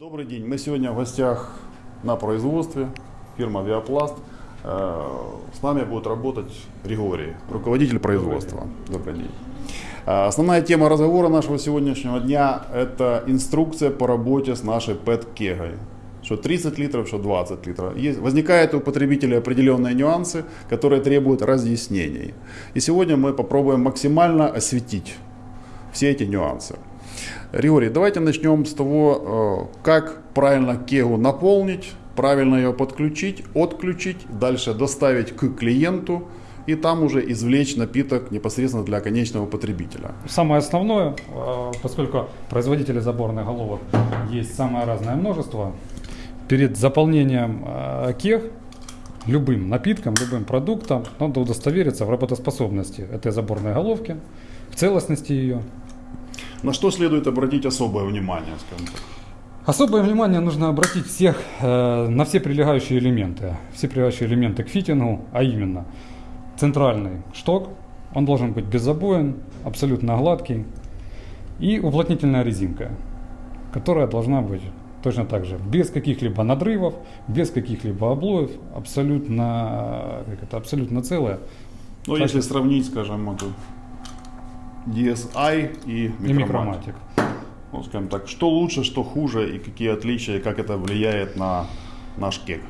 Добрый день. Мы сегодня в гостях на производстве, фирма Авиапласт. Э, С нами будет работать Григорий, руководитель производства. Добрый день. Э, Основная тема разговора нашего сегодняшнего дня – это инструкция по работе с нашей PET-кегой. Что 30 литров, что 20 литров. Есть, возникают у потребителей определенные нюансы, которые требуют разъяснений. И сегодня мы попробуем максимально осветить все эти нюансы. Григорий, давайте начнем с того, э, как правильно кегу наполнить, правильно ее подключить, отключить, дальше доставить к клиенту и там уже извлечь напиток непосредственно для конечного потребителя. Самое основное, э, поскольку производителей заборных головок есть самое разное множество, перед заполнением э, кег любым напитком, любым продуктом надо удостовериться в работоспособности этой заборной головки, в целостности ее. На что следует обратить особое внимание, скажем так? Особое внимание нужно обратить всех, э, на все прилегающие элементы. Все прилегающие элементы к фитингу, а именно центральный шток, он должен быть беззабоен, абсолютно гладкий, и уплотнительная резинка, которая должна быть точно так же, без каких-либо надрывов, без каких-либо облоев, абсолютно, как это, абсолютно целая. Ну, если сравнить, скажем, эту DSI и И микроматик. микроматик. Ну, скажем так, что лучше, что хуже и какие отличия, и как это влияет на наш кек?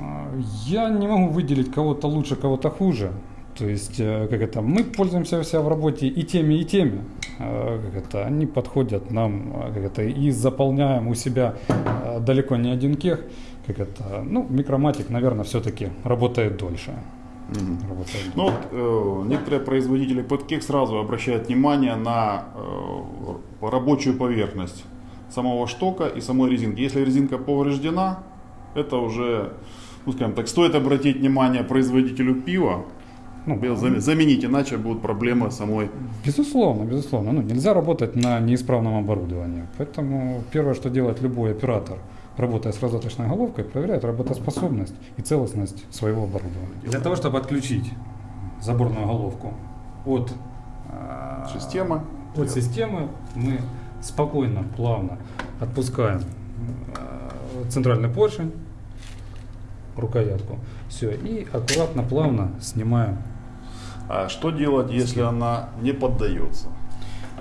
А, Я не могу выделить кого-то лучше, кого-то хуже. То есть, э, как это, мы пользуемся вся в работе и теми, и теми. Э, Как это, они подходят нам, э, как это, и заполняем у себя далеко не один кех. Как это, ну, микроматик, наверное, все-таки работает дольше. Работает Ну вот э, некоторые производители подкек сразу обращают внимание на э, рабочую поверхность самого штока и самой резинки. Если резинка повреждена, это уже, ну скажем так, стоит обратить внимание производителю пива, Ну, заменить, иначе будут проблемы самой. Безусловно, безусловно. Ну, нельзя работать на неисправном оборудовании. Поэтому первое, что делает любой оператор, работая с раздаточной головкой, проверяет работоспособность и целостность своего оборудования. Для того, чтобы отключить заборную головку от, а, Системы. от системы, мы спокойно, плавно отпускаем а, центральный поршень, рукоятку. Все, и аккуратно, плавно снимаем А что делать, если она не поддается?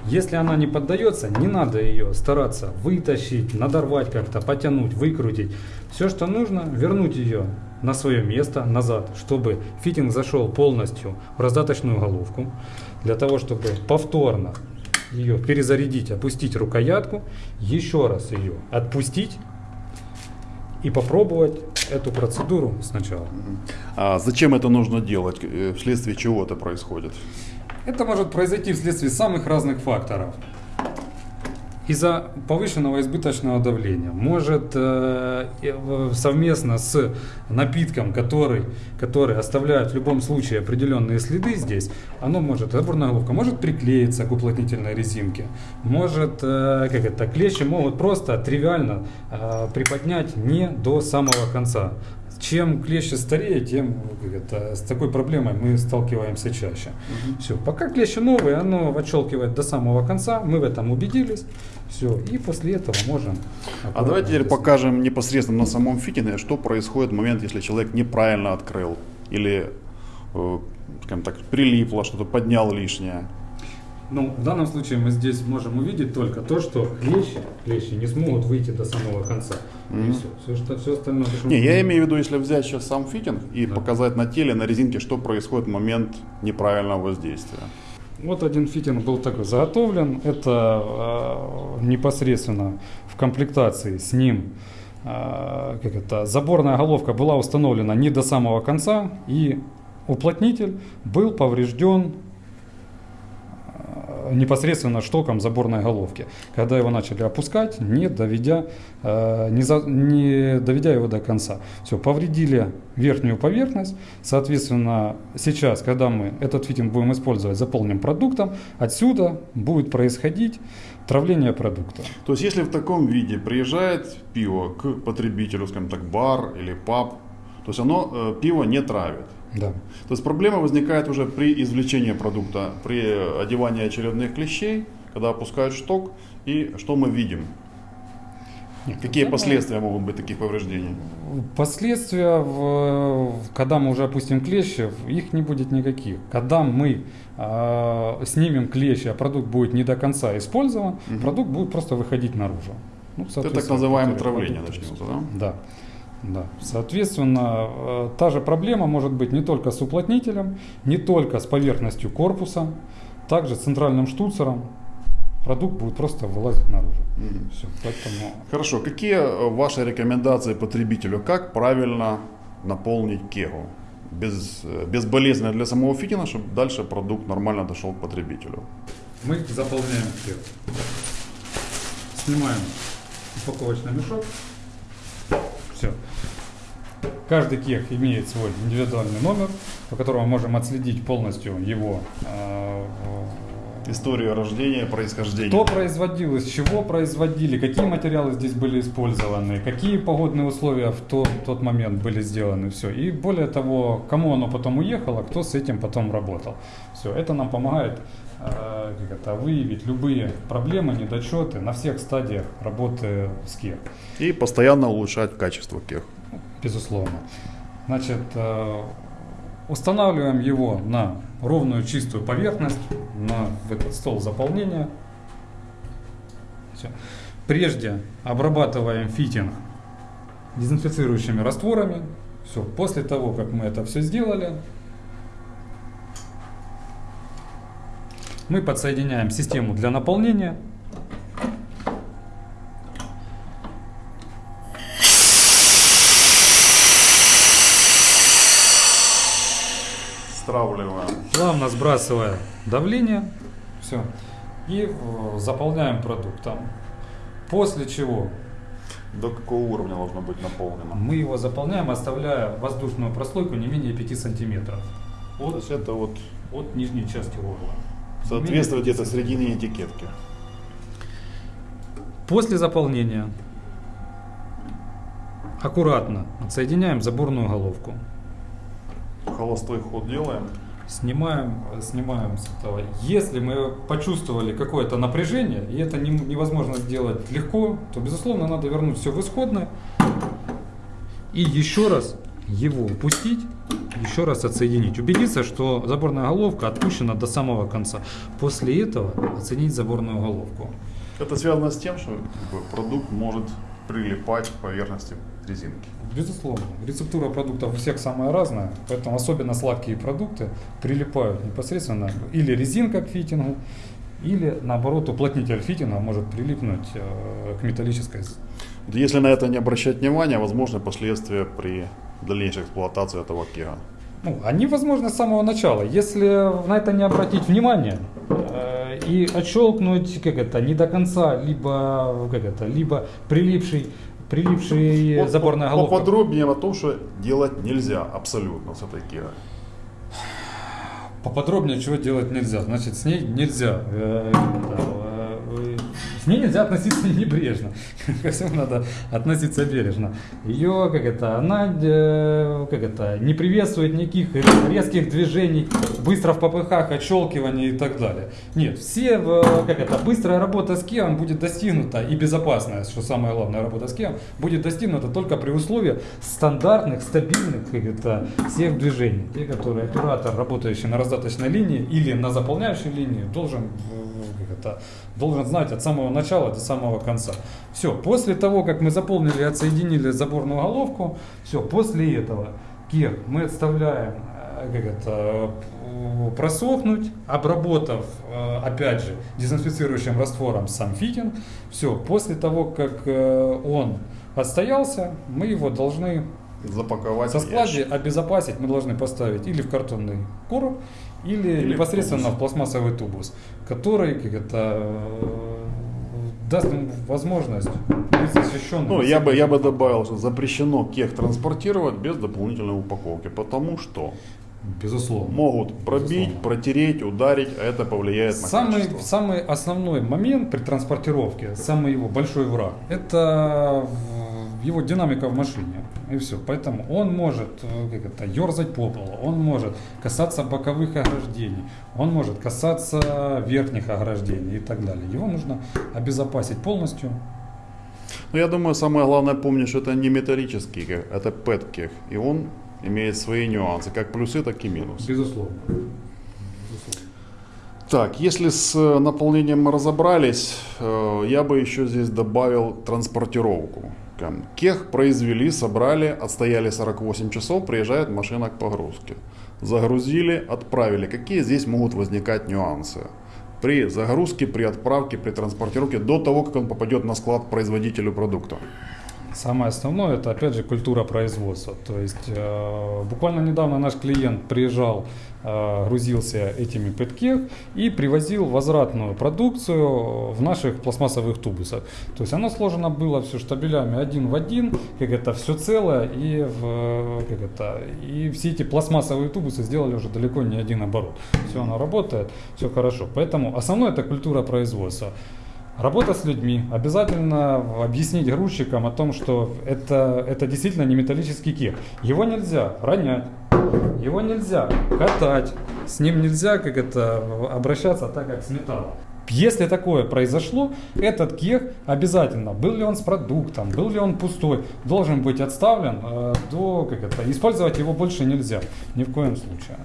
Если она не поддается, не надо ее стараться вытащить, надорвать как-то, потянуть, выкрутить. Все, что нужно, вернуть ее на свое место, назад, чтобы фитинг зашел полностью в раздаточную головку. Для того, чтобы повторно ее перезарядить, опустить рукоятку, еще раз ее отпустить и попробовать эту процедуру сначала. А зачем это нужно делать? Э, Вследствие чего это происходит? Это может произойти вследствие самых разных факторов. Из-за повышенного избыточного давления может э, э, совместно с напитком, который, который оставляет в любом случае определенные следы здесь, оно может, заборная головка может приклеиться к уплотнительной резинке, может, э, как это, клещи могут просто тривиально приподнять не до самого конца. Чем клещи старее, тем это, с такой проблемой мы сталкиваемся чаще. Все, пока клещи новые, оно отщелкивает до самого конца, мы в этом убедились. Все, и после этого можем. А давайте теперь покажем непосредственно на самом фитинге, что происходит в момент, если человек неправильно открыл или, э, скажем так, прилипло, что-то поднял лишнее. Ну, в данном случае мы здесь можем увидеть только то, что клещи, клещи не смогут выйти до самого конца. И все. Все, что, все остальное. Не, я имею в виду, если взять сейчас сам фитинг и показать на теле, на резинке, что происходит в момент неправильного воздействия. Вот один фитинг был такой заготовлен. Это э, непосредственно в комплектации с ним э, как это, заборная головка была установлена не до самого конца, и уплотнитель был поврежден непосредственно штоком заборной головки, когда его начали опускать, не доведя, э, не, за- не доведя его до конца. Все, повредили верхнюю поверхность, соответственно, сейчас, когда мы этот фитинг будем использовать, заполним продуктом, отсюда будет происходить травление продукта. То есть, если в таком виде приезжает пиво к потребителю, скажем так, бар или паб, то есть оно э, пиво не травит. Да. То есть проблема возникает уже при извлечении продукта, при одевании очередных клещей, когда опускают шток, и что мы видим? Нет, Какие это последствия могут быть таких повреждений? Последствия, когда мы уже опустим клещи, их не будет никаких. Когда мы э, снимем клещи, а продукт будет не до конца использован, Мгм. продукт будет просто выходить наружу. Ну, Это так называемое травление начнется, да? Да. Да. Соответственно, э, та же проблема может быть не только с уплотнителем, не только с поверхностью корпуса, также с центральным штуцером. Продукт будет просто вылазить наружу. Мгм. Все. Поэтому Хорошо. Какие э, ваши рекомендации потребителю? Как правильно наполнить кегу? Без, э, безболезненно для самого фитина, чтобы дальше продукт нормально дошел к потребителю. мы заполняем кег. Снимаем упаковочный мешок. Все. Каждый кег имеет свой индивидуальный номер, по которому мы можем отследить полностью его э, Историю рождения, происхождения. Что производилось, чего производили, какие материалы здесь были использованы, какие погодные условия в то- тот момент были сделаны, все. И более того, кому оно потом уехало, кто с этим потом работал. Все, это нам помогает э, это, выявить любые проблемы, недочеты на всех стадиях работы с КЕР. И постоянно улучшать качество кег. Безусловно. Значит, э, устанавливаем его на ровную чистую поверхность, на этот стол заполнения. Всё. Прежде обрабатываем фитинг дезинфицирующими растворами. Все. После того, как мы это все сделали, мы подсоединяем систему для наполнения. Стравливаем. плавно сбрасывая давление, все, и э, заполняем продуктом. После чего До какого уровня должно быть наполнено? мы его заполняем, оставляя воздушную прослойку не менее 5 сантиметров То от, есть это вот от нижней части горла. соответствует где-то 5 середине этикетки. После заполнения аккуратно отсоединяем заборную головку. Холостой ход делаем. Снимаем, снимаем с этого. Если мы почувствовали какое-то напряжение, и это не- невозможно сделать легко, то, безусловно, надо вернуть все в исходное и еще раз его упустить, еще раз отсоединить. Убедиться, что заборная головка отпущена до самого конца. После этого оценить заборную головку. Это связано с тем, что продукт может прилипать к поверхности резинки. Безусловно. Рецептура продуктов у всех самая разная, поэтому особенно сладкие продукты прилипают непосредственно или резинка к фитингу, или наоборот уплотнитель фитинга может прилипнуть э, к металлической. Если на это не обращать внимания, возможны последствия при дальнейшей эксплуатации этого кега. Ну, они возможны с самого начала. Если на это не обратить внимание э, и отщелкнуть, как это, не до конца, либо, как это, либо прилипший, прилипший Вот заборная по- головка. Поподробнее о том, что делать нельзя абсолютно с этой кегой. Поподробнее, чего делать нельзя. Значит, с ней нельзя. Э, э, э, ней нельзя относиться небрежно. Ко всему надо относиться бережно. Ее, как это, она, э, как это, не приветствует никаких резких движений, быстро в попыхах, отщелкиваний и так далее. Нет, все, в, как это, быстрая работа с кем будет достигнута и безопасная, что самое главное, работа с кем будет достигнута только при условии стандартных, стабильных, как это, всех движений. Те, которые оператор, работающий на раздаточной линии или на заполняющей линии, должен, э, это, должен знать от самого начала до самого конца. Все, после того, как мы заполнили и отсоединили заборную головку, все, после этого кир мы отставляем, э, как это, э, просохнуть, обработав, э, опять же, дезинфицирующим раствором сам фитинг. Все, после того, как он отстоялся, мы его должны Запаковать со в складе обезопасить мы должны поставить или в картонный короб, или, Или в непосредственно тубус. в пластмассовый тубус, который как это, э, даст им возможность быть защищенным. Ну, я бы, я бы добавил, что запрещено кег транспортировать без дополнительной упаковки, потому что Безусловно. могут пробить, Безусловно. протереть, ударить, а это повлияет на Самый, качество. самый основной момент при транспортировке, самый его большой враг, это в- его динамика в машине. И все. Поэтому он может э, как это, ерзать по полу, он может касаться боковых ограждений, он может касаться верхних ограждений и так далее. Его нужно обезопасить полностью. Но я думаю, самое главное помнить, что это не металлический кех, это пэт-кех. И он имеет свои нюансы, как плюсы, так и минусы. Безусловно. Так, если с э, наполнением мы разобрались, э, я бы еще здесь добавил транспортировку. Кех произвели, собрали, отстояли 48 часов, приезжает машина к погрузке. Загрузили, отправили. Какие здесь могут возникать нюансы? При загрузке, при отправке, при транспортировке, до того, как он попадет на склад производителю продукта. Самое основное это опять же культура производства. То есть э, буквально недавно наш клиент приезжал, грузился этими пэткех и привозил возвратную продукцию в наших пластмассовых тубусах. То есть оно сложено было все штабелями один в один, как это все целое и в, как это и все эти пластмассовые тубусы сделали уже далеко не один оборот. Все оно работает, все хорошо. Поэтому основное это культура производства. Работа с людьми. Обязательно объяснить грузчикам о том, что это, это действительно не металлический кех. Его нельзя ронять, его нельзя катать, с ним нельзя как это обращаться так, как с металлом. Если такое произошло, этот кех обязательно, был ли он с продуктом, был ли он пустой, должен быть отставлен э, до, как это, использовать его больше нельзя, ни в коем случае.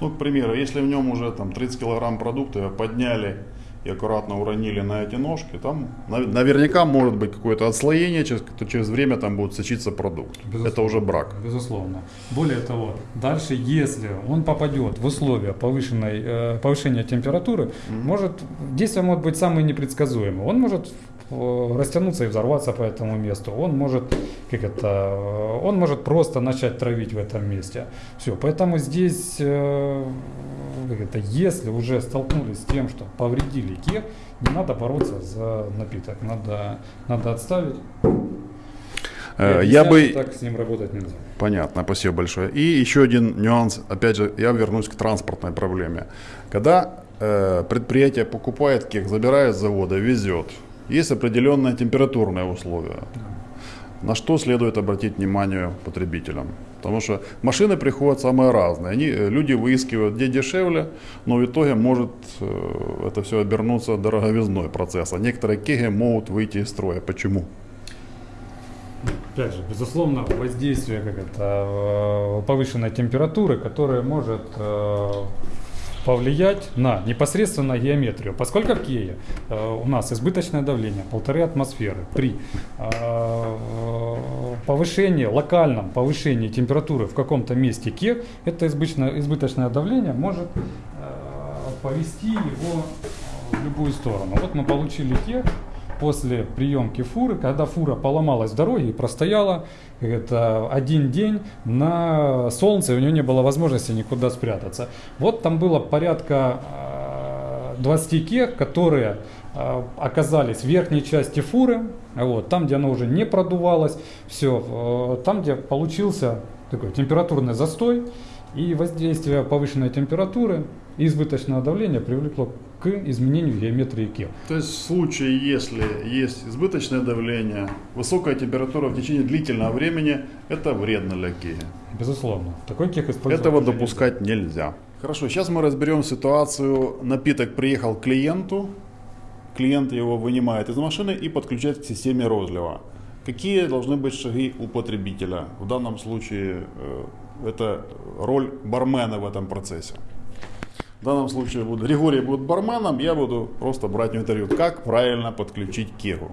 Ну, к примеру, если в нем уже там 30 килограмм продукта подняли и аккуратно уронили на эти ножки, там нав- наверняка может быть какое-то отслоение, через, то через время там будет сочиться продукт. Безусловно. Это уже брак. Безусловно. Более того, дальше, если он попадет в условия повышенной, э, повышения температуры, может, действие может быть самое непредсказуемое. Он может э, растянуться и взорваться по этому месту. Он может, как это, э, он может просто начать травить в этом месте. Все, поэтому здесь, э, это, если уже столкнулись с тем, что повредили кех, не надо бороться за напиток, надо, надо отставить. Э, Я бы... так с ним работать нельзя. Понятно, спасибо большое. И еще один нюанс, опять же, я вернусь к транспортной проблеме. Когда э, предприятие покупает кек, забирает с завода, везет, есть определенные температурные условия. На что следует обратить внимание потребителям? Потому что машины приходят самые разные. Они, э, люди выискивают, где дешевле, но в итоге может э, это все обернуться дороговизной процесса. Некоторые кеги могут выйти из строя. Почему? Опять же, безусловно, воздействие как это, э, повышенной температуры, которая может повлиять на непосредственно геометрию. Поскольку в Кее э, у нас избыточное давление полторы атмосферы, при повышении, локальном повышении температуры в каком-то месте Ке, это избыточное, избыточное давление может э, повести его в любую сторону. Вот мы получили Ке, после приемки фуры, когда фура поломалась в дороге и простояла это, один день на солнце, у нее не было возможности никуда спрятаться. Вот там было порядка э, 20 кех, которые э, оказались в верхней части фуры, вот, там, где она уже не продувалась, все, там, где получился такой температурный застой, и воздействие повышенной температуры и избыточного давления привлекло к изменению геометрии кел. То есть в случае, если есть избыточное давление, высокая температура в течение длительного времени, это вредно для кеги. Безусловно. Такой кех использовать Этого допускать нельзя. Хорошо, сейчас мы разберем ситуацию. Напиток приехал к клиенту, клиент его вынимает из машины и подключает к системе розлива. Какие должны быть шаги у потребителя? В данном случае э, это роль бармена в этом процессе. В данном случае буду, Григорий будет барменом, я буду просто брать интервью, как правильно подключить кегу.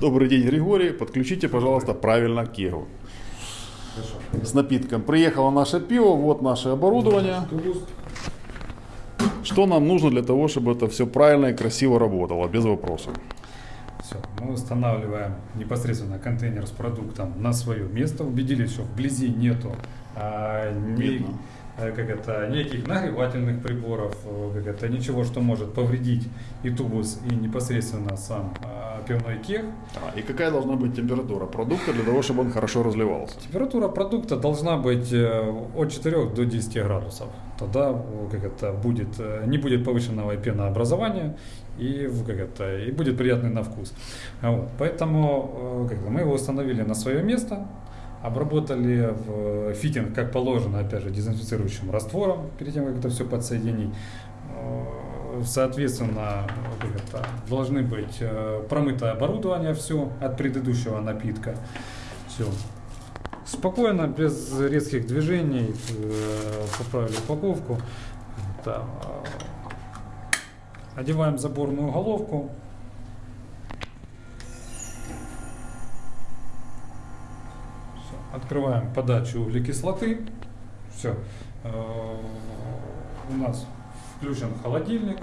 Добрый день, Григорий, подключите, пожалуйста, правильно кегу. С напитком. Приехало наше пиво, вот наше оборудование. Что нам нужно для того, чтобы это все правильно и красиво работало, без вопросов? Все, мы устанавливаем непосредственно контейнер с продуктом на свое место, убедились, что вблизи нету а, ни- как это, никаких нагревательных приборов, э, как это, ничего, что может повредить и тубус, и непосредственно сам а, пивной кех. А, и какая должна быть температура продукта для того, чтобы он хорошо разливался? Температура продукта должна быть э, от 4 до 10 градусов. Тогда э, как это, будет, э, не будет повышенного пенообразования и, как это, и будет приятный на вкус. Вот. Поэтому э, как бы, мы его установили на свое место, обработали в фитинг, как положено, опять же, дезинфицирующим раствором, перед тем, как это все подсоединить. Э, соответственно, это, должны быть э, промытое оборудование все от предыдущего напитка. Все. Спокойно, без резких движений, э, поправили упаковку. Да, э, Одеваем заборную головку. Открываем подачу углекислоты. Все. У нас включен холодильник.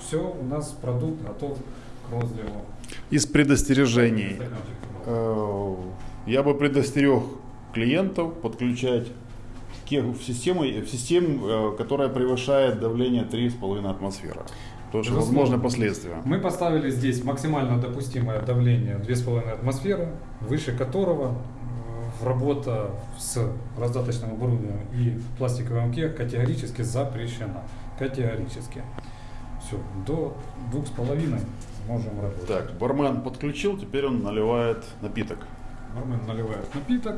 Все, у нас продукт готов к розливу. Из предостережений. Э, Я бы предостерег клиентов подключать в систему, в систему, э, которая превышает давление 3,5 атмосфера. Безусловно. возможны последствия. Мы поставили здесь максимально допустимое давление 2,5 атмосферы, выше которого э, работа с раздаточным оборудованием и пластиковым кег категорически запрещена. Категорически. Все, до 2,5 можем работать. Так, бармен подключил, теперь он наливает напиток. Бармен наливает напиток.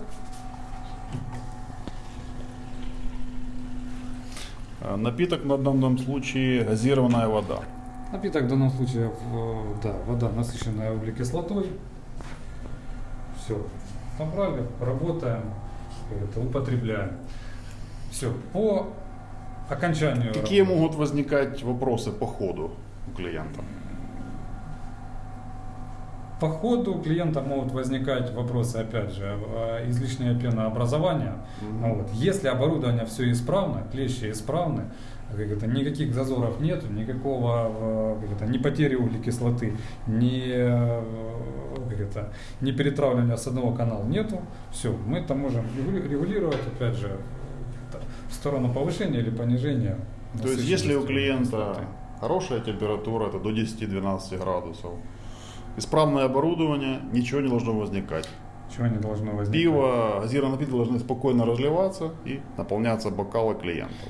Напиток на данном случае газированная вода. Напиток в данном случае, в- да, вода, насыщенная углекислотой. Все, набрали, работаем, это, употребляем. Все, по окончанию Какие работы. могут возникать вопросы по ходу у клиента? По ходу клиента могут возникать вопросы, опять же, э, излишнее пенообразование. Мгм. Вот. Если оборудование все исправно, клещи исправны, как это, никаких зазоров нет, никакого э, как это, ни потери углекислоты, ни, э, как это, ни перетравливания с одного канала нету, все, мы это можем регули- регулировать, опять же, в сторону повышения или понижения. То есть если у клиента углекислоты. хорошая температура, это до 10-12 градусов, исправное оборудование, ничего не должно возникать. Чего не должно возникнуть? Пиво, газированные напитки должны спокойно разливаться и наполняться бокалы клиентов.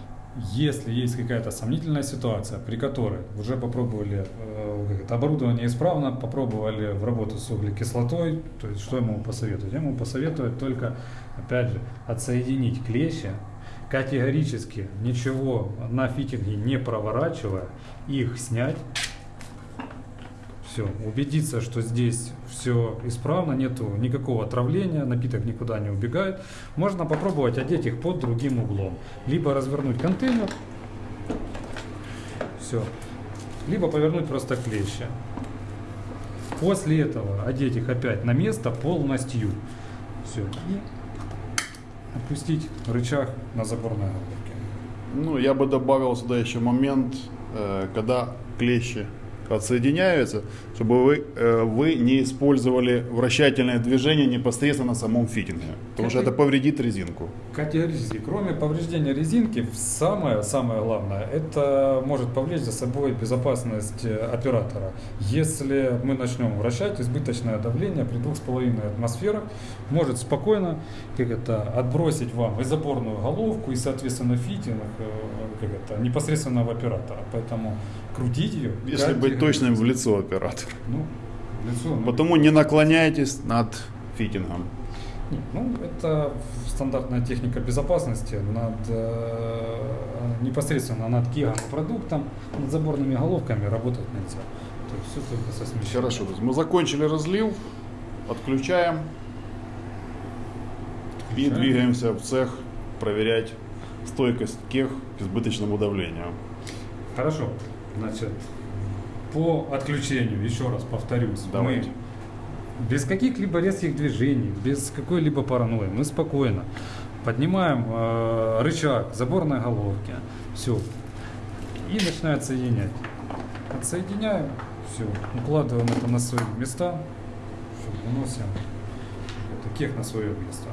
Если есть какая-то сомнительная ситуация, при которой уже попробовали э, оборудование исправно, попробовали в работу с углекислотой, то есть что ему посоветовать? Ему посоветовать только, опять же, отсоединить клещи, категорически ничего на фитинге не проворачивая, их снять, все, убедиться, что здесь все исправно, нету никакого отравления, напиток никуда не убегает. Можно попробовать одеть их под другим углом. Либо развернуть контейнер, все, либо повернуть просто клещи. После этого одеть их опять на место полностью. Все. И опустить рычаг на заборной головке. Ну, я бы добавил сюда еще момент, э, когда клещи отсоединяются, чтобы вы, э, вы не использовали вращательное движение непосредственно на самом фитинге, потому что это повредит резинку. Категорически. Кроме повреждения резинки, самое, самое главное, это может повлечь за собой безопасность э, оператора. Если мы начнем вращать, избыточное давление при 2,5 атмосферах может спокойно как это, отбросить вам и заборную головку, и, соответственно, фитинг э, как это, непосредственно в оператора. Поэтому крутить ее... Если быть точным в лицо оператора. Ну, в лицо, ну, Потому не наклоняйтесь над фитингом. Нет, Ну, это стандартная техника безопасности над, э, непосредственно над кегом и продуктом, над заборными головками работать нельзя. То есть все только со смещением. Хорошо, то есть мы закончили разлив, отключаем и Отключаем. двигаемся в цех проверять стойкость кех к избыточному давлению. Хорошо. Значит, по отключению, еще раз повторюсь, Давайте. мы без каких-либо резких движений, без какой-либо паранойи, мы спокойно поднимаем э, рычаг заборной головки, все, и начинаем соединять. Отсоединяем, все, укладываем это на свои места, всё, выносим это кех на свое место.